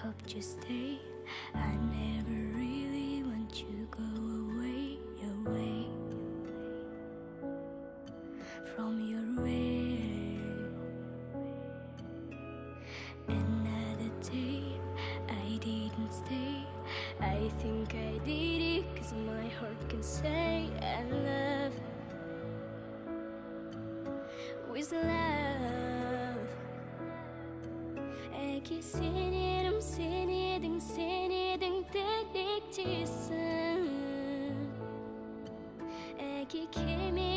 hope you stay. I never really want you go away, away from your way. Another day, I didn't stay. I think I did it cause my heart can say I love with love. әке сен едім сен едің сен едің тілектесің әке кеме